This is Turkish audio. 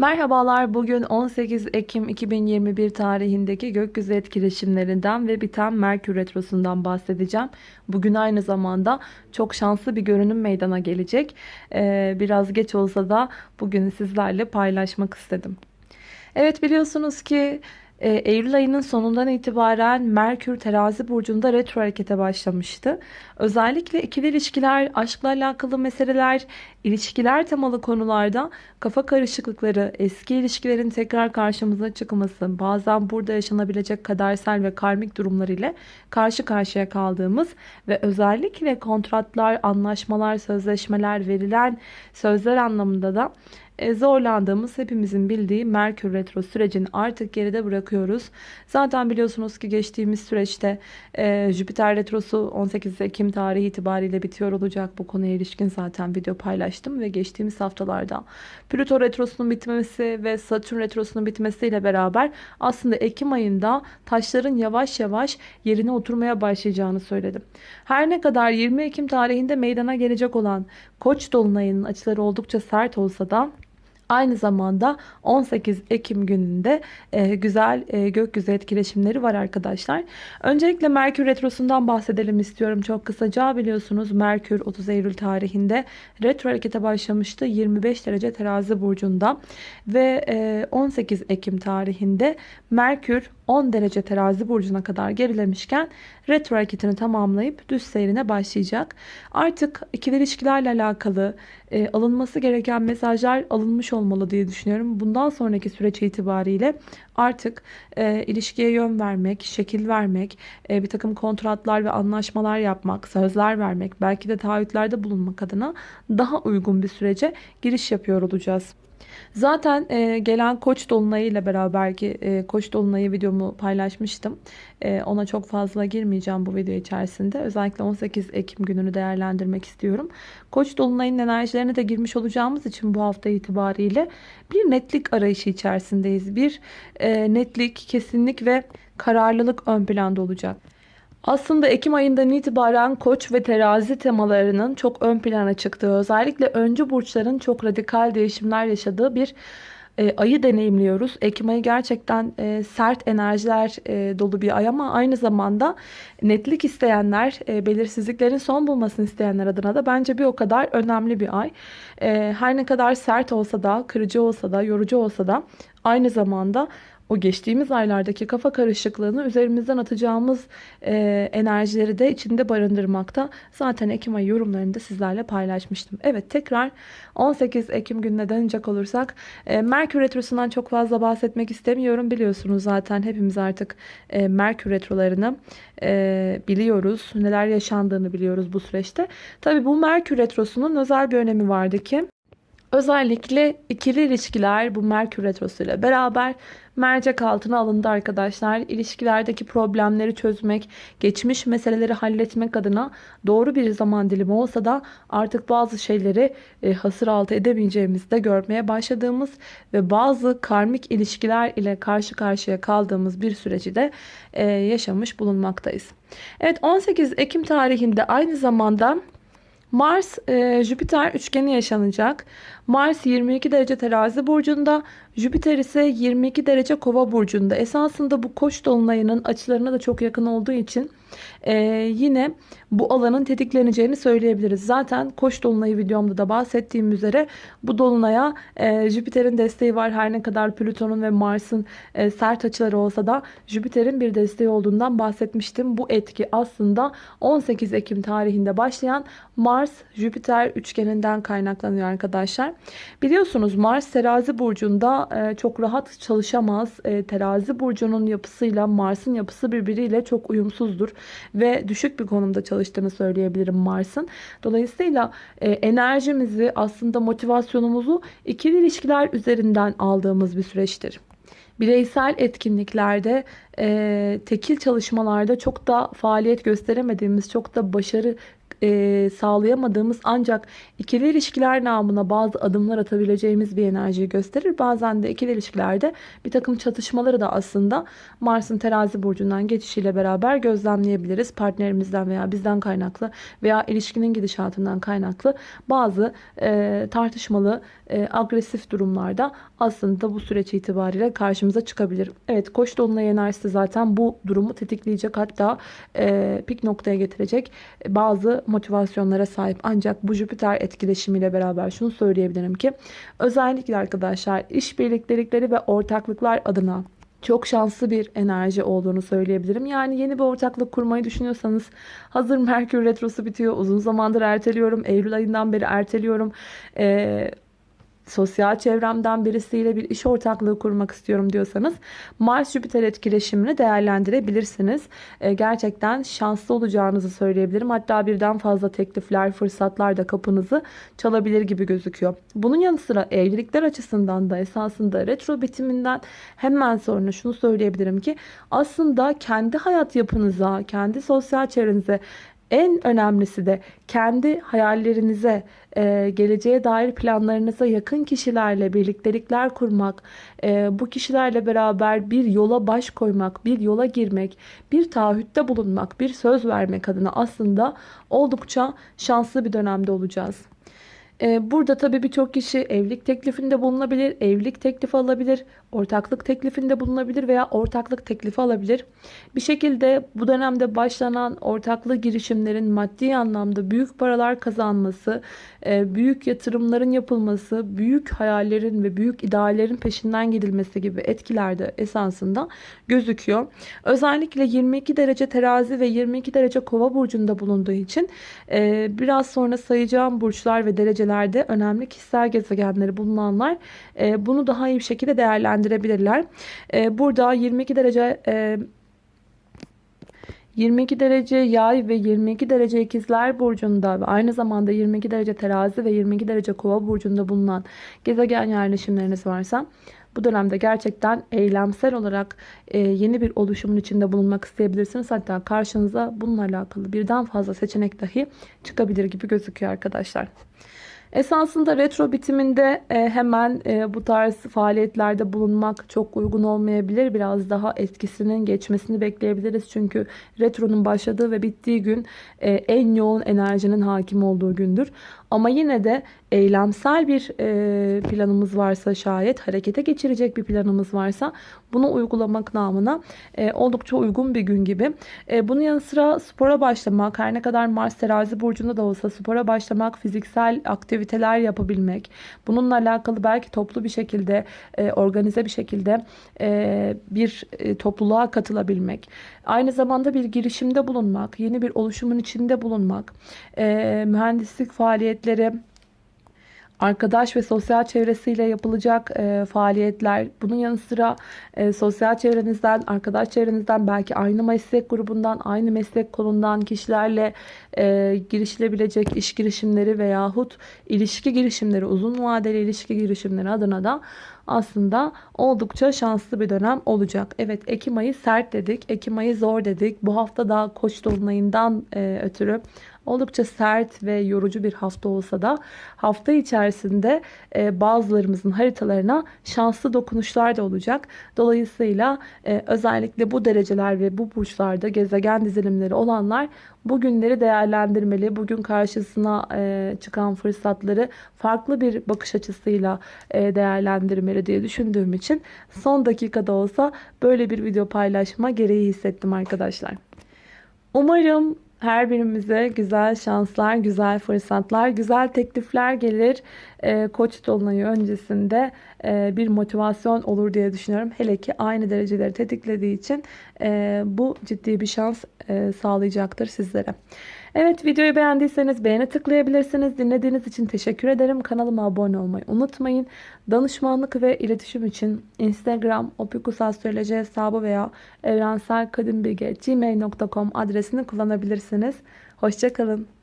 Merhabalar. Bugün 18 Ekim 2021 tarihindeki gökyüzü etkileşimlerinden ve biten Merkür Retrosu'ndan bahsedeceğim. Bugün aynı zamanda çok şanslı bir görünüm meydana gelecek. Ee, biraz geç olsa da bugün sizlerle paylaşmak istedim. Evet biliyorsunuz ki e, Eylül ayının sonundan itibaren Merkür terazi burcunda retro harekete başlamıştı. Özellikle ikili ilişkiler, aşkla alakalı meseleler, ilişkiler temalı konularda kafa karışıklıkları, eski ilişkilerin tekrar karşımıza çıkması, bazen burada yaşanabilecek kadersel ve karmik durumlar ile karşı karşıya kaldığımız ve özellikle kontratlar, anlaşmalar, sözleşmeler, verilen sözler anlamında da e, zorlandığımız hepimizin bildiği Merkür Retro sürecini artık geride bırakıyoruz. Zaten biliyorsunuz ki geçtiğimiz süreçte e, Jüpiter Retrosu 18 Ekim tarihi itibariyle bitiyor olacak. Bu konuya ilişkin zaten video paylaştım ve geçtiğimiz haftalarda Plüto Retrosu'nun bitmesi ve Satürn Retrosu'nun bitmesiyle beraber aslında Ekim ayında taşların yavaş yavaş yerine oturmaya başlayacağını söyledim. Her ne kadar 20 Ekim tarihinde meydana gelecek olan Koç dolunayının açıları oldukça sert olsa da Aynı zamanda 18 Ekim gününde e, güzel e, gökyüzü etkileşimleri var arkadaşlar. Öncelikle Merkür Retrosu'ndan bahsedelim istiyorum çok kısaca. Biliyorsunuz Merkür 30 Eylül tarihinde retro harekete başlamıştı. 25 derece terazi burcunda ve e, 18 Ekim tarihinde Merkür 10 derece terazi burcuna kadar gerilemişken retro hareketini tamamlayıp düz seyrine başlayacak. Artık ikili ilişkilerle alakalı e, alınması gereken mesajlar alınmış olmalı diye düşünüyorum. Bundan sonraki süreç itibariyle artık e, ilişkiye yön vermek, şekil vermek, e, bir takım kontratlar ve anlaşmalar yapmak, sözler vermek, belki de taahhütlerde bulunmak adına daha uygun bir sürece giriş yapıyor olacağız. Zaten e, gelen koç dolunayı ile beraber ki e, koç dolunayı videomu paylaşmıştım. E, ona çok fazla girmeyeceğim bu video içerisinde. Özellikle 18 Ekim gününü değerlendirmek istiyorum. Koç dolunayın enerjilerine de girmiş olacağımız için bu hafta itibariyle bir netlik arayışı içerisindeyiz. Bir e, netlik, kesinlik ve kararlılık ön planda olacak. Aslında Ekim ayından itibaren koç ve terazi temalarının çok ön plana çıktığı, özellikle öncü burçların çok radikal değişimler yaşadığı bir e, ayı deneyimliyoruz. Ekim ayı gerçekten e, sert enerjiler e, dolu bir ay ama aynı zamanda netlik isteyenler, e, belirsizliklerin son bulmasını isteyenler adına da bence bir o kadar önemli bir ay. E, her ne kadar sert olsa da, kırıcı olsa da, yorucu olsa da aynı zamanda o geçtiğimiz aylardaki kafa karışıklığını üzerimizden atacağımız e, enerjileri de içinde barındırmakta. Zaten Ekim ayı yorumlarında sizlerle paylaşmıştım. Evet tekrar 18 Ekim gününe dönecek olursak e, Merkür Retrosu'ndan çok fazla bahsetmek istemiyorum. Biliyorsunuz zaten hepimiz artık e, Merkür Retrolarını e, biliyoruz. Neler yaşandığını biliyoruz bu süreçte. Tabi bu Merkür Retrosu'nun özel bir önemi vardı ki Özellikle ikili ilişkiler bu Merkür Retrosu ile beraber mercek altına alındı arkadaşlar. İlişkilerdeki problemleri çözmek, geçmiş meseleleri halletmek adına doğru bir zaman dilimi olsa da artık bazı şeyleri e, hasır altı edemeyeceğimizi de görmeye başladığımız ve bazı karmik ilişkiler ile karşı karşıya kaldığımız bir süreci de e, yaşamış bulunmaktayız. Evet 18 Ekim tarihinde aynı zamanda Mars e, Jüpiter üçgeni yaşanacak. Mars 22 derece terazi burcunda. Jüpiter ise 22 derece kova burcunda. Esasında bu koç dolunayının açılarına da çok yakın olduğu için e, yine bu alanın tetikleneceğini söyleyebiliriz. Zaten koç dolunayı videomda da bahsettiğim üzere bu dolunaya e, Jüpiter'in desteği var. Her ne kadar Plüton'un ve Mars'ın e, sert açıları olsa da Jüpiter'in bir desteği olduğundan bahsetmiştim. Bu etki aslında 18 Ekim tarihinde başlayan Mars-Jüpiter üçgeninden kaynaklanıyor arkadaşlar. Biliyorsunuz Mars terazi burcunda e, çok rahat çalışamaz. E, terazi burcunun yapısıyla Mars'ın yapısı birbiriyle çok uyumsuzdur. Ve düşük bir konumda çalıştığını söyleyebilirim Mars'ın. Dolayısıyla e, enerjimizi aslında motivasyonumuzu ikili ilişkiler üzerinden aldığımız bir süreçtir bireysel etkinliklerde, e, tekil çalışmalarda çok da faaliyet gösteremediğimiz, çok da başarı e, sağlayamadığımız ancak ikili ilişkiler namına bazı adımlar atabileceğimiz bir enerjiyi gösterir. Bazen de ikili ilişkilerde bir takım çatışmaları da aslında Mars'ın terazi burcundan geçişiyle beraber gözlemleyebiliriz. Partnerimizden veya bizden kaynaklı veya ilişkinin gidişatından kaynaklı bazı e, tartışmalı, e, agresif durumlarda aslında bu süreç itibariyle karşımıza çıkabilir. Evet Koç dolunay enerjisi zaten bu durumu tetikleyecek hatta e, pik noktaya getirecek bazı motivasyonlara sahip. Ancak bu Jüpiter etkileşimiyle beraber şunu söyleyebilirim ki özellikle arkadaşlar işbirliktelikleri ve ortaklıklar adına çok şanslı bir enerji olduğunu söyleyebilirim. Yani yeni bir ortaklık kurmayı düşünüyorsanız hazır Merkür Retrosu bitiyor. Uzun zamandır erteliyorum. Eylül ayından beri erteliyorum. Ee, sosyal çevremden birisiyle bir iş ortaklığı kurmak istiyorum diyorsanız Mars Jüpiter etkileşimini değerlendirebilirsiniz. E, gerçekten şanslı olacağınızı söyleyebilirim. Hatta birden fazla teklifler, fırsatlar da kapınızı çalabilir gibi gözüküyor. Bunun yanı sıra evlilikler açısından da esasında retro bitiminden hemen sonra şunu söyleyebilirim ki aslında kendi hayat yapınıza, kendi sosyal çevrenize en önemlisi de kendi hayallerinize, e, geleceğe dair planlarınıza yakın kişilerle birliktelikler kurmak, e, bu kişilerle beraber bir yola baş koymak, bir yola girmek, bir taahhütte bulunmak, bir söz vermek adına aslında oldukça şanslı bir dönemde olacağız. Ee, burada tabii birçok kişi evlilik teklifinde bulunabilir, evlilik teklifi alabilir, ortaklık teklifinde bulunabilir veya ortaklık teklifi alabilir. Bir şekilde bu dönemde başlanan ortaklı girişimlerin maddi anlamda büyük paralar kazanması, e, büyük yatırımların yapılması, büyük hayallerin ve büyük ideallerin peşinden gidilmesi gibi etkiler de esasında gözüküyor. Özellikle 22 derece terazi ve 22 derece kova burcunda bulunduğu için e, biraz sonra sayacağım burçlar ve derecelerde önemli kişisel gezegenleri bulunanlar e, bunu daha iyi bir şekilde değerlendirebilirler. Burada 22 derece 22 derece yay ve 22 derece ikizler burcunda ve aynı zamanda 22 derece terazi ve 22 derece kova burcunda bulunan gezegen yerleşimleriniz varsa bu dönemde gerçekten eylemsel olarak e, yeni bir oluşumun içinde bulunmak isteyebilirsiniz. Hatta karşınıza bununla alakalı birden fazla seçenek dahi çıkabilir gibi gözüküyor arkadaşlar. Esasında retro bitiminde e, hemen e, bu tarz faaliyetlerde bulunmak çok uygun olmayabilir. Biraz daha etkisinin geçmesini bekleyebiliriz. Çünkü retronun başladığı ve bittiği gün e, en yoğun enerjinin hakim olduğu gündür. Ama yine de eylemsel bir e, planımız varsa şayet harekete geçirecek bir planımız varsa bunu uygulamak namına e, oldukça uygun bir gün gibi. E, bunun yanı sıra spora başlamak her ne kadar Mars terazi burcunda da olsa spora başlamak fiziksel aktiviteler yapabilmek bununla alakalı belki toplu bir şekilde e, organize bir şekilde e, bir e, topluluğa katılabilmek aynı zamanda bir girişimde bulunmak yeni bir oluşumun içinde bulunmak e, mühendislik faaliyetleri arkadaş ve sosyal çevresiyle yapılacak e, faaliyetler, bunun yanı sıra e, sosyal çevrenizden, arkadaş çevrenizden, belki aynı meslek grubundan, aynı meslek kolundan kişilerle e, girişilebilecek iş girişimleri veyahut ilişki girişimleri, uzun vadeli ilişki girişimleri adına da aslında oldukça şanslı bir dönem olacak. Evet Ekim ayı sert dedik, Ekim ayı zor dedik. Bu hafta daha koç dolunayından e, ötürü Oldukça sert ve yorucu bir hafta olsa da hafta içerisinde e, bazılarımızın haritalarına şanslı dokunuşlar da olacak. Dolayısıyla e, özellikle bu dereceler ve bu burçlarda gezegen dizilimleri olanlar bugünleri değerlendirmeli. Bugün karşısına e, çıkan fırsatları farklı bir bakış açısıyla e, değerlendirmeli diye düşündüğüm için son dakikada olsa böyle bir video paylaşma gereği hissettim arkadaşlar. Umarım her birimize güzel şanslar, güzel fırsatlar, güzel teklifler gelir. E, Koç dolunayı öncesinde e, bir motivasyon olur diye düşünüyorum. Hele ki aynı dereceleri tetiklediği için e, bu ciddi bir şans e, sağlayacaktır sizlere. Evet videoyu beğendiyseniz beğeni tıklayabilirsiniz. Dinlediğiniz için teşekkür ederim. Kanalıma abone olmayı unutmayın. Danışmanlık ve iletişim için Instagram opikusastroloji hesabı veya evrenselkadimbilge.gmail.com adresini kullanabilirsiniz. Hoşçakalın.